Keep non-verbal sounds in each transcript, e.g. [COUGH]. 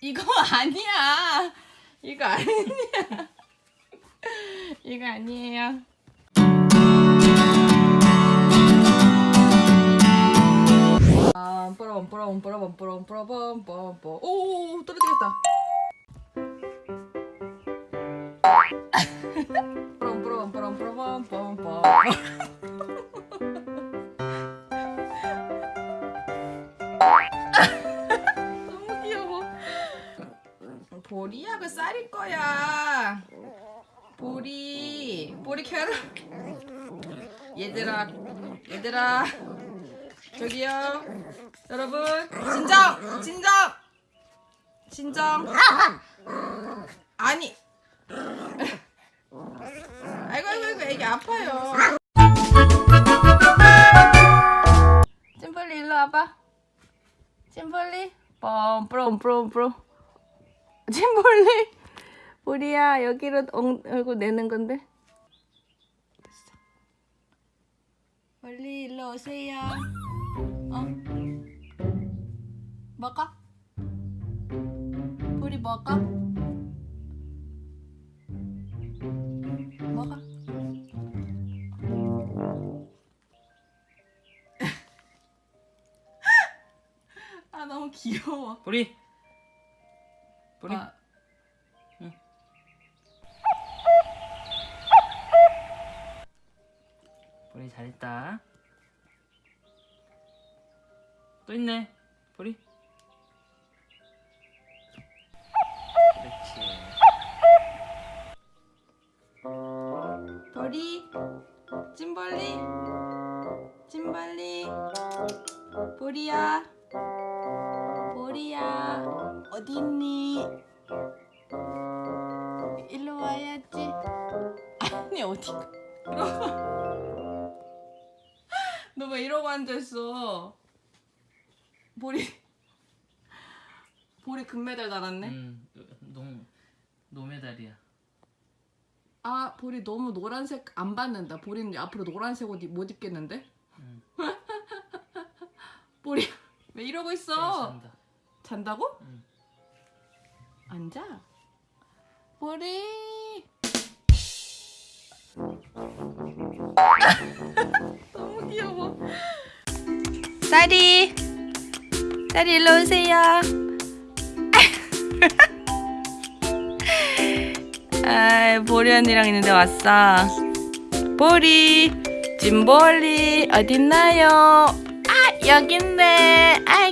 이거 아니야. 이거 아니야. 이거 아니에요. 뽀라범 뽀라범 뽀라범 뽀라범 뽀라범 뽀. 오, 떨어지겠다. 뽀라범 뽀라범 뽀라범 뽀라 보리야, 그 쌀일 거야. 보리, 보리 캐러. 얘들아, 얘들아. 저기요. 여러분, 진정! 진정! 진정. 아니. 아이고, 아이고, 아이고, 애기 아파요. 찐벌리 일로 와봐. 뿌럼 뿌럼. 찐벌리. 보리야, 여기로 엉, 얼굴 내는 건데. 됐어. 벌리 일로 오세요. 어? 먹어? 보리 먹어? 먹어? [LAUGHS] 아 너무 귀여워. 보리 보리. 아, 보리 잘했다. 또 있네 보리. 그렇지. 보리, 찐벌리, 찐벌리, 보리야, 보리야, 어디 있니? 일로 와야지. 아니 어디? 너 왜 이러고 앉아있어? 보리, 보리 금메달 달았네. 음, 노, 노메달이야 아 보리 너무 노란색 안 받는다 보리는 앞으로 노란색 옷 못 입겠는데 음. [LAUGHS] 보리 왜 이러고 있어 잔다고? 응. 앉아 보리 [LAUGHS] 너무 귀여워 쌀이 쌀이 일로 오세요 [LAUGHS] 아, 보리 언니랑 있는데 왔어. 보리, 찐보리 어딨나요? 아, 여기 있네. 아,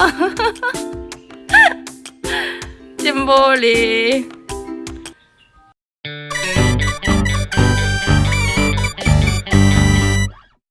[LAUGHS] 찐보리.